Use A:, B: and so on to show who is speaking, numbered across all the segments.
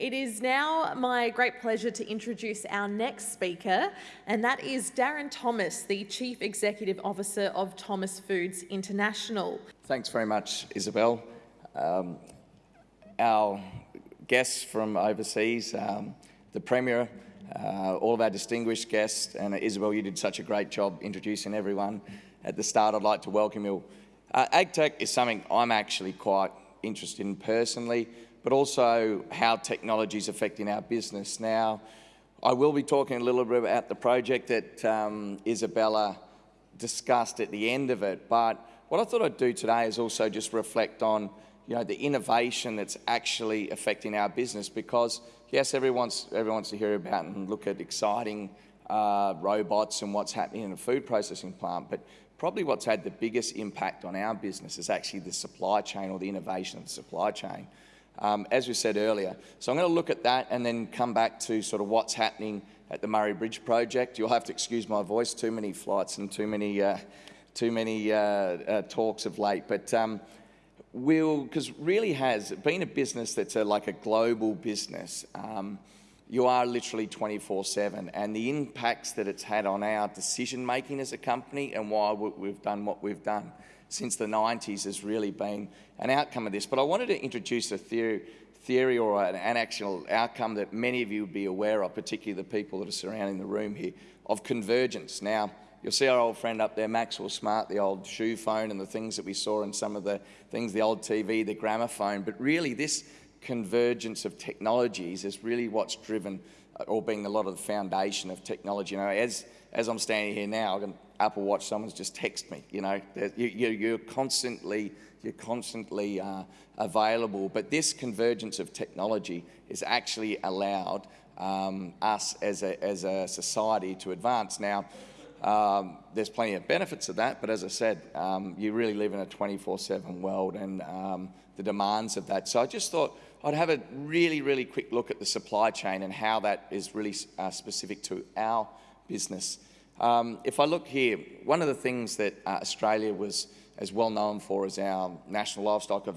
A: It is now my great pleasure to introduce our next speaker, and that is Darren Thomas, the Chief Executive Officer of Thomas Foods International.
B: Thanks very much, Isabel. Um, our guests from overseas, um, the Premier, uh, all of our distinguished guests, and Isabel, you did such a great job introducing everyone. At the start, I'd like to welcome you. Uh, AgTech is something I'm actually quite interested in personally but also how technology is affecting our business. Now, I will be talking a little bit about the project that um, Isabella discussed at the end of it, but what I thought I'd do today is also just reflect on you know, the innovation that's actually affecting our business because, yes, everyone wants, everyone wants to hear about and look at exciting uh, robots and what's happening in a food processing plant, but probably what's had the biggest impact on our business is actually the supply chain or the innovation of the supply chain um, as we said earlier. So I'm going to look at that and then come back to sort of what's happening at the Murray Bridge project. You'll have to excuse my voice, too many flights and too many, uh, too many uh, uh, talks of late. But um, we'll, because really has been a business that's a, like a global business. Um, you are literally 24-7 and the impacts that it's had on our decision making as a company and why we've done what we've done since the 90s has really been an outcome of this. But I wanted to introduce a theory, theory or an, an actual outcome that many of you would be aware of, particularly the people that are surrounding the room here, of convergence. Now, you'll see our old friend up there, Maxwell Smart, the old shoe phone and the things that we saw in some of the things, the old TV, the gramophone. But really this convergence of technologies is really what's driven uh, or being a lot of the foundation of technology. You know, as, as I'm standing here now, Apple Watch, someone's just text me. You know, you, are constantly you're constantly uh, available. But this convergence of technology has actually allowed um, us as a, as a society to advance. Now, um, there's plenty of benefits of that, but as I said, um, you really live in a 24-7 world and um, the demands of that. So I just thought I'd have a really, really quick look at the supply chain and how that is really uh, specific to our business. Um, if I look here, one of the things that uh, Australia was as well known for is our National Livestock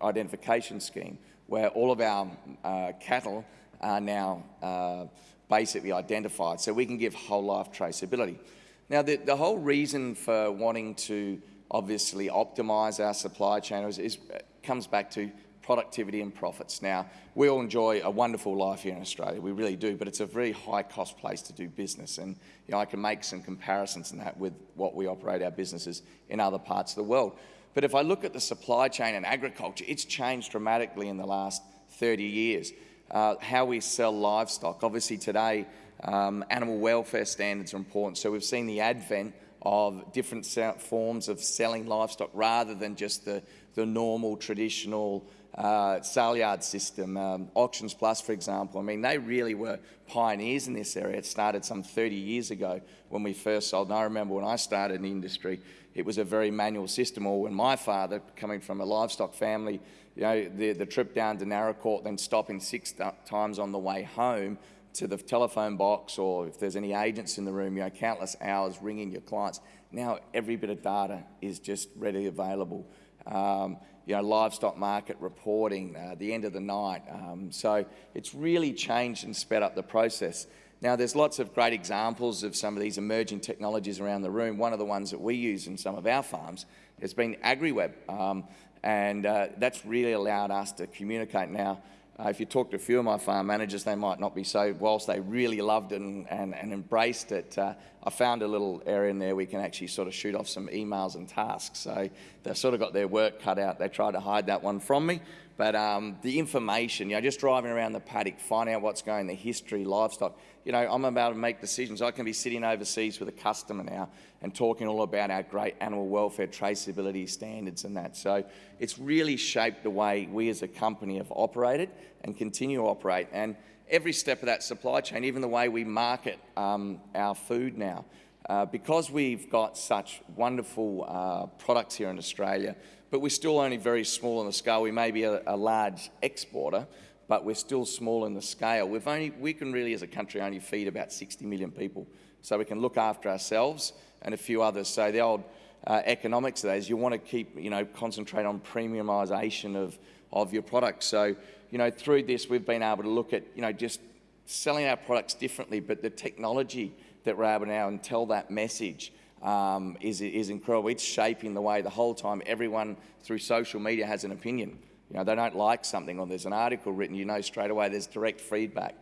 B: Identification Scheme, where all of our uh, cattle are now uh, basically identified, so we can give whole life traceability. Now, the, the whole reason for wanting to obviously optimise our supply chain is, is, comes back to productivity and profits. Now, we all enjoy a wonderful life here in Australia, we really do, but it's a very high cost place to do business. And you know, I can make some comparisons in that with what we operate our businesses in other parts of the world. But if I look at the supply chain and agriculture, it's changed dramatically in the last 30 years. Uh, how we sell livestock, obviously today, um, animal welfare standards are important. So we've seen the advent of different forms of selling livestock rather than just the, the normal traditional uh, sale yard system, um, Auctions Plus, for example. I mean, they really were pioneers in this area. It started some 30 years ago when we first sold. And I remember when I started in the industry, it was a very manual system. Or when my father, coming from a livestock family, you know, the, the trip down to Naracoorte, then stopping six times on the way home to the telephone box, or if there's any agents in the room, you know, countless hours ringing your clients. Now every bit of data is just readily available. Um, you know, livestock market reporting, uh, the end of the night. Um, so it's really changed and sped up the process. Now, there's lots of great examples of some of these emerging technologies around the room. One of the ones that we use in some of our farms has been AgriWebb, um, and uh, that's really allowed us to communicate now uh, if you talk to a few of my farm managers, they might not be so, whilst they really loved it and, and, and embraced it, uh, I found a little area in there we can actually sort of shoot off some emails and tasks. So they've sort of got their work cut out. They tried to hide that one from me. But um, the information, you know, just driving around the paddock, finding out what's going, the history, livestock, you know, I'm about to make decisions. I can be sitting overseas with a customer now and talking all about our great animal welfare traceability standards and that. So it's really shaped the way we as a company have operated and continue to operate. And every step of that supply chain, even the way we market um, our food now, uh, because we've got such wonderful uh, products here in Australia, but we're still only very small on the scale. We may be a, a large exporter, but we're still small in the scale. We've only, we can really, as a country, only feed about 60 million people. So we can look after ourselves and a few others. So the old uh, economics of that is you want to keep, you know, concentrate on premiumisation of, of your products. So you know, through this, we've been able to look at, you know, just selling our products differently, but the technology that we're able now and tell that message um, is, is incredible. It's shaping the way the whole time everyone through social media has an opinion. You know, they don't like something or there's an article written, you know straight away there's direct feedback.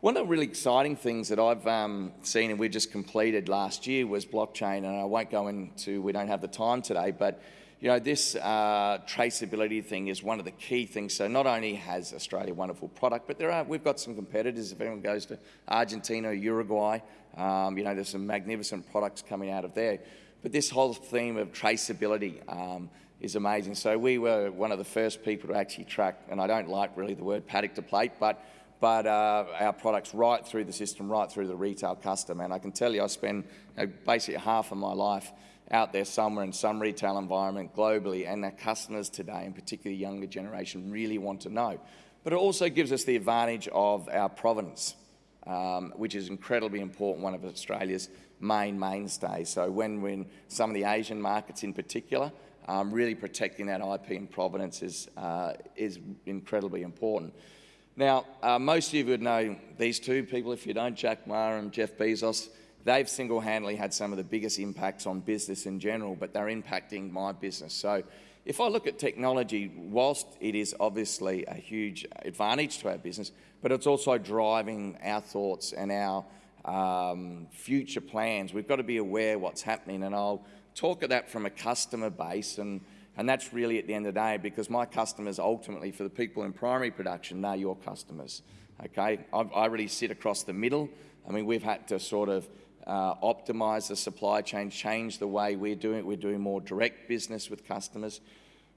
B: One of the really exciting things that I've um, seen and we just completed last year was blockchain, and I won't go into, we don't have the time today, but you know, this uh, traceability thing is one of the key things. So not only has Australia a wonderful product, but there are, we've got some competitors. If anyone goes to Argentina, Uruguay, um, you know, there's some magnificent products coming out of there. But this whole theme of traceability um, is amazing. So we were one of the first people to actually track, and I don't like really the word paddock to plate, but but uh, our products right through the system, right through the retail customer. And I can tell you, I spend you know, basically half of my life out there somewhere in some retail environment globally, and our customers today, and particularly the younger generation, really want to know. But it also gives us the advantage of our provenance, um, which is incredibly important, one of Australia's main mainstays. So when we're in some of the Asian markets in particular, um, really protecting that IP and provenance is, uh, is incredibly important. Now, uh, most of you would know these two people. If you don't, Jack Ma and Jeff Bezos, they've single-handedly had some of the biggest impacts on business in general, but they're impacting my business. So if I look at technology, whilst it is obviously a huge advantage to our business, but it's also driving our thoughts and our um, future plans. We've got to be aware what's happening, and I'll talk at that from a customer base, and, and that's really at the end of the day, because my customers ultimately, for the people in primary production, they're your customers, okay? I, I really sit across the middle. I mean, we've had to sort of uh, optimize the supply chain, change the way we're doing it. We're doing more direct business with customers.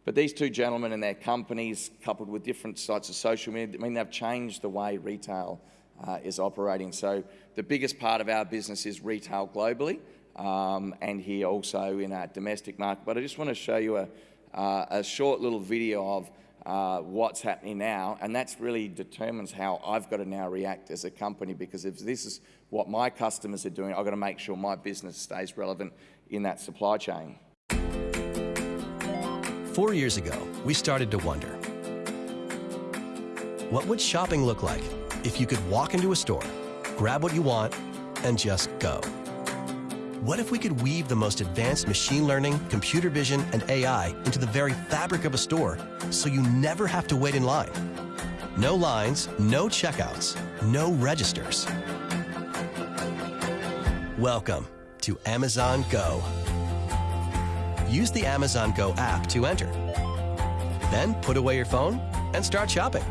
B: But these two gentlemen and their companies, coupled with different sites of social media, I mean, they've changed the way retail uh, is operating. So the biggest part of our business is retail globally um, and here also in our domestic market. But I just want to show you a, uh, a short little video of uh, what's happening now, and that's really determines how I've got to now react as a company because if this is what my customers are doing, I've got to make sure my business stays relevant in that supply chain.
C: Four years ago, we started to wonder, what would shopping look like if you could walk into a store, grab what you want, and just go? What if we could weave the most advanced machine learning, computer vision, and AI into the very fabric of a store so you never have to wait in line? No lines, no checkouts, no registers. Welcome to Amazon Go. Use the Amazon Go app to enter. Then put away your phone and start shopping.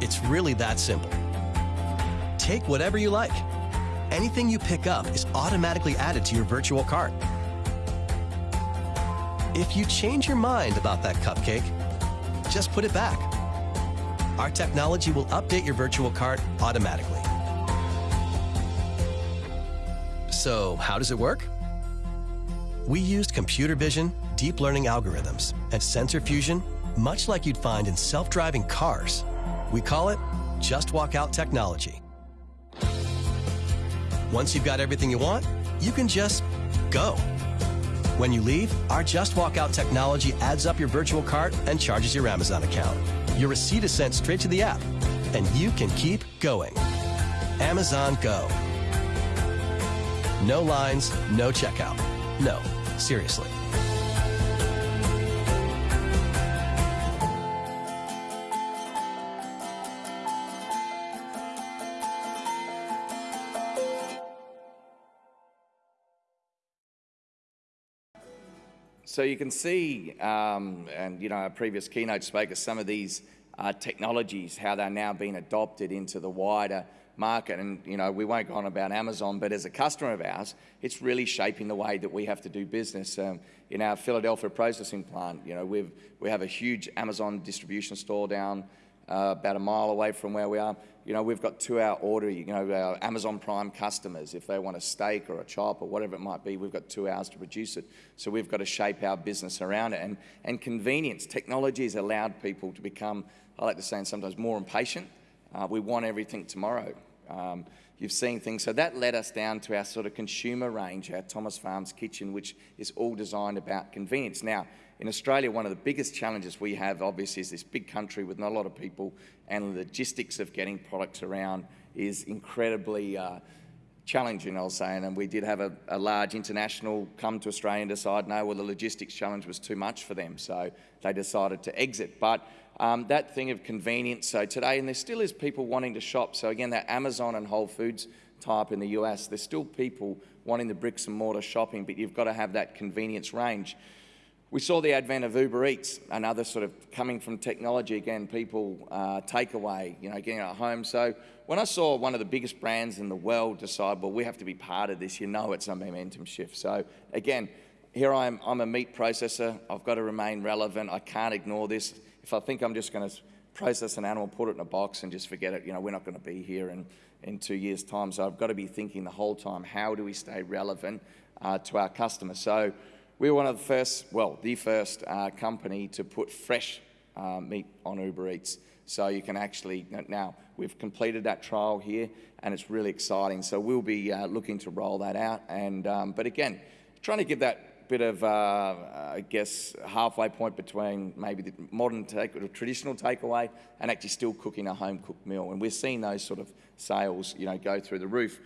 C: It's really that simple. Take whatever you like anything you pick up is automatically added to your virtual cart. If you change your mind about that cupcake, just put it back. Our technology will update your virtual cart automatically. So, how does it work? We used computer vision, deep learning algorithms, and sensor fusion, much like you'd find in self driving cars. We call it Just Walk Out technology. Once you've got everything you want, you can just go. When you leave, our Just Walk Out technology adds up your virtual cart and charges your Amazon account. Your receipt is sent straight to the app, and you can keep going. Amazon Go. No lines, no checkout. No, seriously.
B: So you can see, um, and you know, our previous keynote speaker, some of these uh, technologies, how they're now being adopted into the wider market. And you know, we won't go on about Amazon, but as a customer of ours, it's really shaping the way that we have to do business. Um, in our Philadelphia processing plant, you know, we've, we have a huge Amazon distribution store down uh, about a mile away from where we are. You know, we've got two-hour order, you know, our Amazon Prime customers, if they want a steak or a chop or whatever it might be, we've got two hours to produce it. So we've got to shape our business around it. And, and convenience, technology has allowed people to become, I like to say sometimes, more impatient. Uh, we want everything tomorrow. Um, you've seen things. So that led us down to our sort of consumer range, our Thomas Farms Kitchen, which is all designed about convenience. Now, in Australia, one of the biggest challenges we have, obviously, is this big country with not a lot of people, and the logistics of getting products around is incredibly uh, challenging, I'll say. And we did have a, a, large international come to Australia and decide, no, well, the logistics challenge was too much for them, so they decided to exit. But um, that thing of convenience, so today, and there still is people wanting to shop. So again, that Amazon and Whole Foods type in the US, there's still people wanting the bricks and mortar shopping, but you've got to have that convenience range. We saw the advent of Uber Eats, another sort of coming from technology again, people uh, takeaway, you know, getting at home. So when I saw one of the biggest brands in the world decide, well, we have to be part of this, you know it's a momentum shift. So again, here I am, I'm a meat processor. I've got to remain relevant. I can't ignore this. If I think I'm just going to process an animal, put it in a box and just forget it, you know, we're not going to be here in, in two years' time. So I've got to be thinking the whole time, how do we stay relevant uh, to our customers? So we were one of the first, well, the first uh, company to put fresh uh, meat on Uber Eats. So you can actually, now we've completed that trial here and it's really exciting. So we'll be uh, looking to roll that out. And, um, but again, trying to give that bit of, uh, I guess, halfway point between maybe the modern take, or traditional takeaway and actually still cooking a home cooked meal. And we're seeing those sort of sales, you know, go through the roof.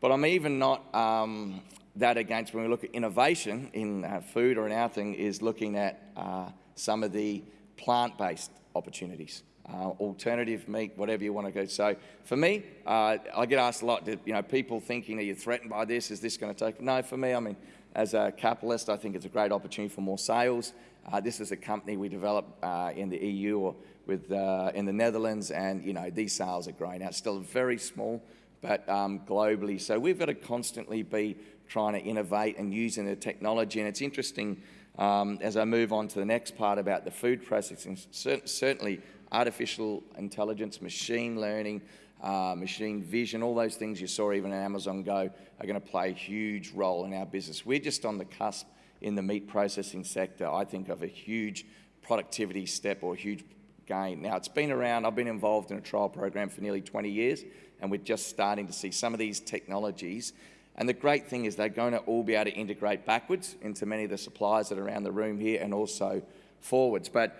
B: But I'm even not um, that against when we look at innovation in uh, food or in our thing is looking at uh, some of the plant-based opportunities. Uh, alternative meat, whatever you want to go. So for me, uh, I get asked a lot, you know, people thinking, are you threatened by this? Is this going to take? No, for me, I mean, as a capitalist, I think it's a great opportunity for more sales. Uh, this is a company we developed uh, in the EU or with, in the Netherlands, and, you know, these sales are growing out. Still very small, but um, globally. So we've got to constantly be trying to innovate and using the technology. And it's interesting um, as I move on to the next part about the food processing, certainly artificial intelligence, machine learning, uh, machine vision, all those things you saw even in Amazon Go are going to play a huge role in our business. We're just on the cusp in the meat processing sector, I think, of a huge productivity step or huge gain. Now, it's been around, I've been involved in a trial program for nearly 20 years, and we're just starting to see some of these technologies and the great thing is they're going to all be able to integrate backwards into many of the suppliers that are around the room here and also forwards. But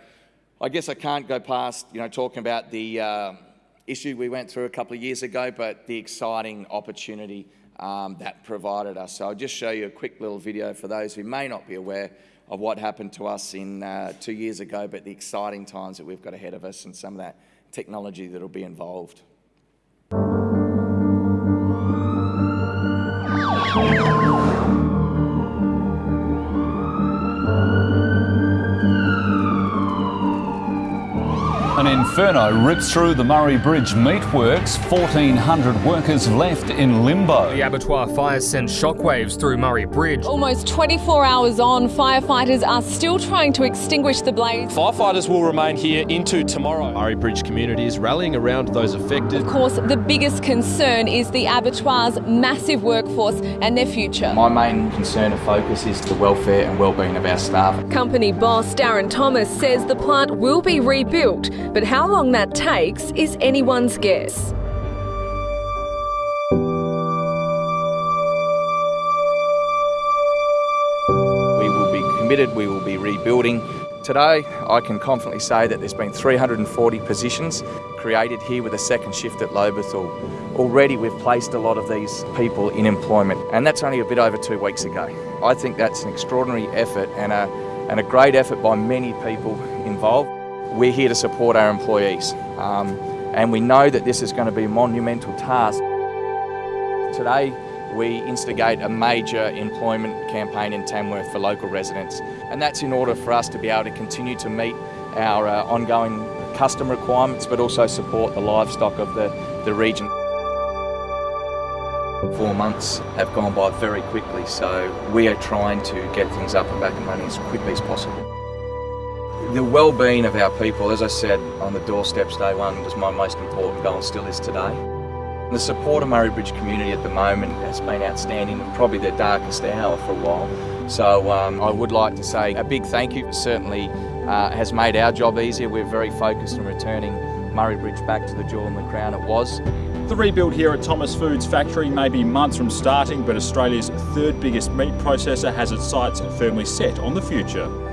B: I guess I can't go past, you know, talking about the uh, issue we went through a couple of years ago, but the exciting opportunity um, that provided us. So I'll just show you a quick little video for those who may not be aware of what happened to us in uh, two years ago, but the exciting times that we've got ahead of us and some of that technology that will be involved. Thank you.
D: An inferno rips through the Murray Bridge meatworks, 1,400 workers left in limbo.
E: The abattoir fire sent shockwaves through Murray Bridge.
F: Almost 24 hours on, firefighters are still trying to extinguish the blaze.
G: Firefighters will remain here into tomorrow. Murray Bridge community is rallying around those affected.
F: Of course, the biggest concern is the abattoir's massive workforce and their future.
B: My main concern and focus is the welfare and well-being of our staff.
F: Company boss Darren Thomas says the plant will be rebuilt but how long that takes is anyone's guess.
B: We will be committed, we will be rebuilding. Today, I can confidently say that there's been 340 positions created here with a second shift at Lobethal. Already we've placed a lot of these people in employment, and that's only a bit over two weeks ago. I think that's an extraordinary effort and a, and a great effort by many people involved. We're here to support our employees um, and we know that this is going to be a monumental task. Today we instigate a major employment campaign in Tamworth for local residents and that's in order for us to be able to continue to meet our uh, ongoing custom requirements but also support the livestock of the, the region. Four months have gone by very quickly so we are trying to get things up and back and running as quickly as possible. The well-being of our people, as I said on the doorsteps day one, was my most important goal and still is today. The support of Murray Bridge community at the moment has been outstanding and probably their darkest hour for a while. So um, I would like to say a big thank you. It certainly uh, has made our job easier. We're very focused on returning Murray Bridge back to the jewel in the crown it was.
H: The rebuild here at Thomas Foods factory may be months from starting, but Australia's third biggest meat processor has its sights firmly set on the future.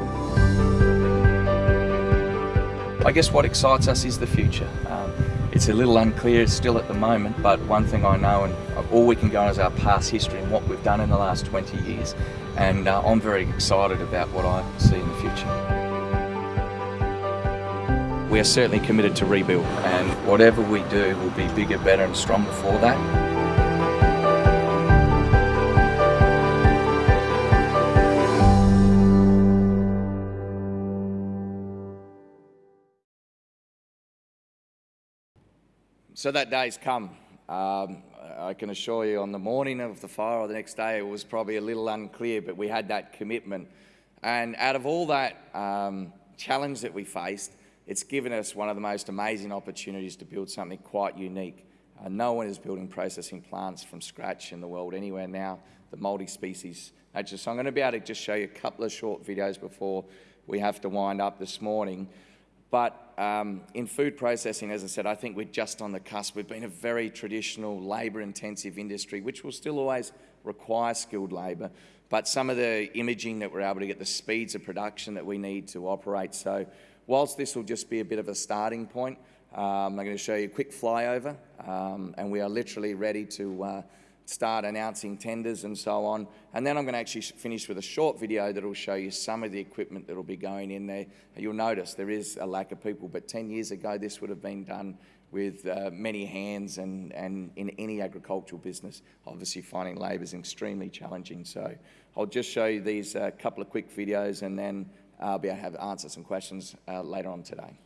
B: I guess what excites us is the future. Um, it's a little unclear still at the moment, but one thing I know, and all we can go on is our past history and what we've done in the last 20 years. And uh, I'm very excited about what I see in the future. We are certainly committed to rebuild, and whatever we do will be bigger, better, and stronger for that. So that day's come. Um, I can assure you on the morning of the fire or the next day, it was probably a little unclear, but we had that commitment. And out of all that um, challenge that we faced, it's given us one of the most amazing opportunities to build something quite unique. Uh, no one is building processing plants from scratch in the world anywhere now, the multi-species nature. So I'm going to be able to just show you a couple of short videos before we have to wind up this morning. But um, in food processing, as I said, I think we're just on the cusp. We've been a very traditional labour-intensive industry, which will still always require skilled labour. But some of the imaging that we're able to get, the speeds of production that we need to operate. So whilst this will just be a bit of a starting point, um, I'm going to show you a quick flyover, um, and we are literally ready to uh, start announcing tenders and so on. And then I'm going to actually finish with a short video that will show you some of the equipment that will be going in there. You'll notice there is a lack of people, but 10 years ago this would have been done with uh, many hands and, and in any agricultural business, obviously finding labour is extremely challenging. So I'll just show you these uh, couple of quick videos and then I'll be able to have answer some questions uh, later on today.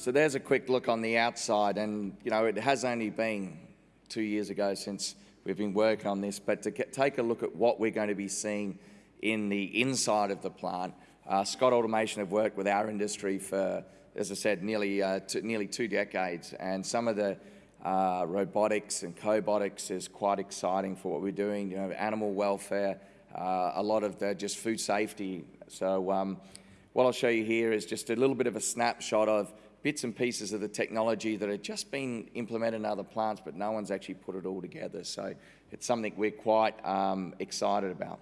B: So there's a quick look on the outside and, you know, it has only been two years ago since we've been working on this, but to take a look at what we're going to be seeing in the inside of the plant. Uh, Scott Automation have worked with our industry for, as I said, nearly, uh, nearly two decades, and some of the uh, robotics and cobotics is quite exciting for what we're doing, you know, animal welfare, uh, a lot of the just food safety. So um, what I'll show you here is just a little bit of a snapshot of bits and pieces of the technology that have just been implemented in other plants, but no one's actually put it all together. So it's something we're quite um, excited about.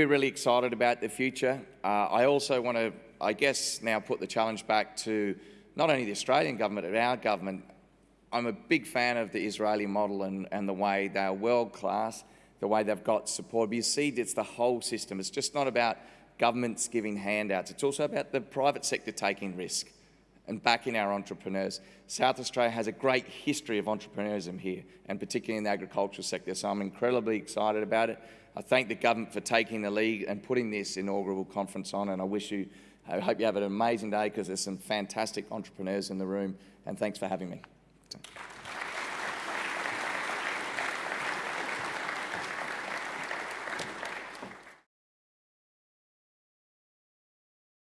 B: We're really excited about the future. Uh, I also want to, I guess, now put the challenge back to not only the Australian government, but our government. I'm a big fan of the Israeli model and, and the way they are world class, the way they've got support. But you see, it's the whole system. It's just not about governments giving handouts. It's also about the private sector taking risk and backing our entrepreneurs. South Australia has a great history of entrepreneurism here, and particularly in the agricultural sector, so I'm incredibly excited about it. I thank the government for taking the lead and putting this inaugural conference on, and I wish you, I hope you have an amazing day because there's some fantastic entrepreneurs in the room, and thanks for having me.